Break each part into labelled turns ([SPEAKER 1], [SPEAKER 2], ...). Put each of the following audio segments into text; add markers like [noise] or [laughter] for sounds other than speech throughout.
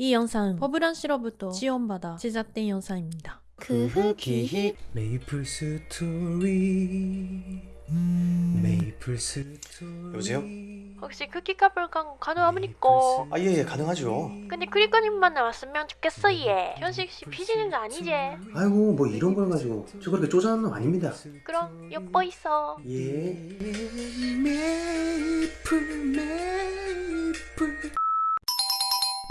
[SPEAKER 1] 이 영상은 버블란씨로부터 지원받아 제작된 영상입니다.
[SPEAKER 2] 그 후기 메이플 스토리 메이플 스토리
[SPEAKER 3] 여보세요?
[SPEAKER 1] 혹시 쿠키 커플 광고 가능합니까?
[SPEAKER 3] 아 예예 가능하죠
[SPEAKER 1] 근데 크리커님만 나왔으면 좋겠어 얘. 현식 씨 피지는 거 아니지?
[SPEAKER 3] 아이고 뭐 이런 걸 가지고 저 그렇게 쪼잔한 놈 아닙니다
[SPEAKER 1] 그럼 엿보 있어.
[SPEAKER 3] 예 메이플 메이플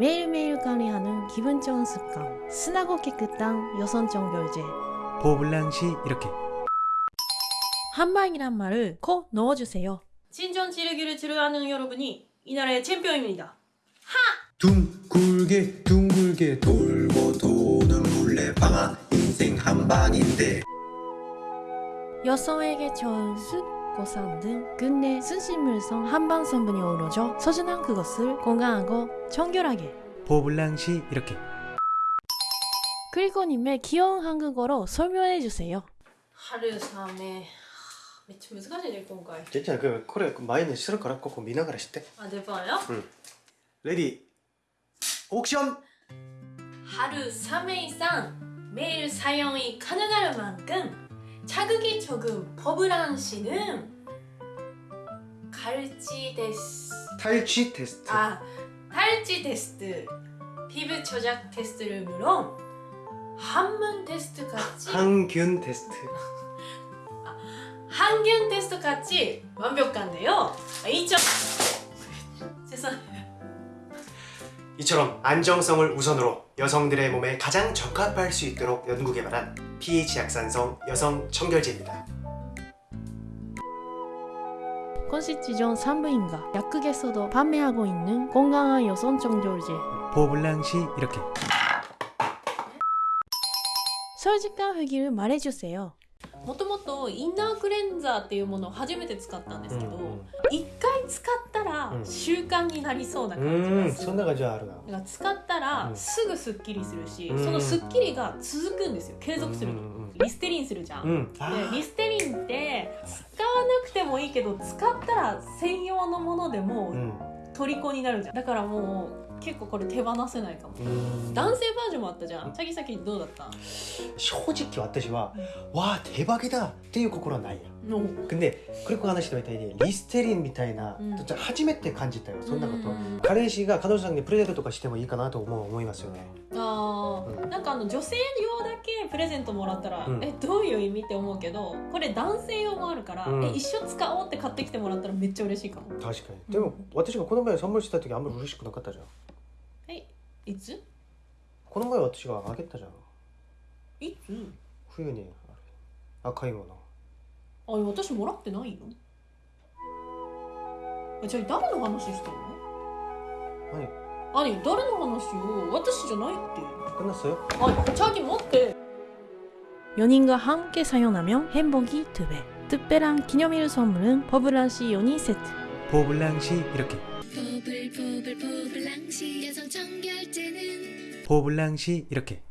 [SPEAKER 1] 매일매일 관리하는 기분 좋은 습관. 스나고 깨끗한 여성적 별제.
[SPEAKER 2] 보블랑시 이렇게
[SPEAKER 1] 한방이란 말을 꼭 넣어주세요. 친전 지르기를 지르하는 여러분이 이 나라의 챔피언입니다.
[SPEAKER 3] 둥글게 둥글게 돌고 도는 물레방아 인생 한방인데
[SPEAKER 1] 여성에게 좋은 숯, 고산 등 근내 순식물성 한방 성분이 어우러져 소중한 그것을 건강하고 청결하게.
[SPEAKER 2] 보블랑시 이렇게.
[SPEAKER 1] 그리고님의 귀여운 한국어로 설명해주세요. 하루삼에 매치 무슨 일 건가?
[SPEAKER 3] 괜찮아 그 그래 마이는 싫을 거라 꼭 미나가라 싶대?
[SPEAKER 1] 아내 봐요? 응.
[SPEAKER 3] 레디. 옥션!
[SPEAKER 1] 하루 3회 이상 매일 사용이 가능할 만큼 자극이 적은 버블한 씨는 갈지 데스
[SPEAKER 3] 탈취 테스트.
[SPEAKER 1] 아 탈지 테스트 피부 조작 테스트를 물론 한문 테스트 같이
[SPEAKER 3] 항균 테스트.
[SPEAKER 1] 한균 [laughs] 테스트 같이 완벽한데요? 2점 [laughs] 죄송해요
[SPEAKER 3] 이처럼 안정성을 우선으로 여성들의 몸에 가장 적합할 수 있도록 연구 개발한 pH 약산성 여성 청결제입니다.
[SPEAKER 1] 콘시티존 산부인과 약국에서도 판매하고 있는 건강한 여성 청결제.
[SPEAKER 2] 보블랑시 이렇게.
[SPEAKER 1] 솔직한 후기를 말해주세요 もともとインナークレンザーっていうものを初めて使ったんですけど、一うん、回使ったら習慣になりそうな感じがする、
[SPEAKER 2] うん、そんな感じはあるな。
[SPEAKER 1] だから使ったらすぐすっきりするし、
[SPEAKER 2] うん、
[SPEAKER 1] そのすっきりが続くんですよ。継続するの、
[SPEAKER 2] うんうん、
[SPEAKER 1] リステリンするじゃん、
[SPEAKER 2] うん、
[SPEAKER 1] でリステリンって使わなくてもいいけど使ったら専用のものでも
[SPEAKER 2] う
[SPEAKER 1] 虜になるじゃんだからもう結構これ手放せないかも
[SPEAKER 2] 음.
[SPEAKER 1] 男性バージョンもあったじゃんチャギサキどうだった
[SPEAKER 3] 솔직히 왔다시와 와 대박이다 っていう心はないや
[SPEAKER 1] の
[SPEAKER 3] 근데 그리고 하나씩 더 있다니 리스테린 みたいな
[SPEAKER 1] 음.
[SPEAKER 3] 初めて感じたよそんなこと
[SPEAKER 1] うん
[SPEAKER 3] 彼氏が彼女さんにプレゼントとかしてもいいかなと思う思いますよね
[SPEAKER 1] あー
[SPEAKER 3] うん
[SPEAKER 1] なん かあの女性用だけプレゼントもらったら、
[SPEAKER 3] うん。
[SPEAKER 1] えどういう意味って思うけどこれ男性用もあるから、
[SPEAKER 3] うん。
[SPEAKER 1] え一緒使おうって買ってきてもらったらめっちゃ嬉しいかも。
[SPEAKER 3] 確かに。でも私がこの前선물した時あんまり嬉しくなかったじゃん。
[SPEAKER 1] えい。つ？
[SPEAKER 3] この前私があげたじゃん。
[SPEAKER 1] いつ？
[SPEAKER 3] 冬に赤いもの。
[SPEAKER 1] あ私もらってないよえじゃあ誰の話してんの？
[SPEAKER 3] 何？
[SPEAKER 1] 何誰の話よ私じゃないって
[SPEAKER 3] 끝났어요?
[SPEAKER 1] 아, 자기 못해. 연인과 함께 사용하면 행복이 두 배. 특별한 기념일 선물은 버블란시 연인 세트.
[SPEAKER 2] 보블랑시 이렇게
[SPEAKER 4] 보블보블보블랑시 여성 청결제는
[SPEAKER 2] 보블랑시 이렇게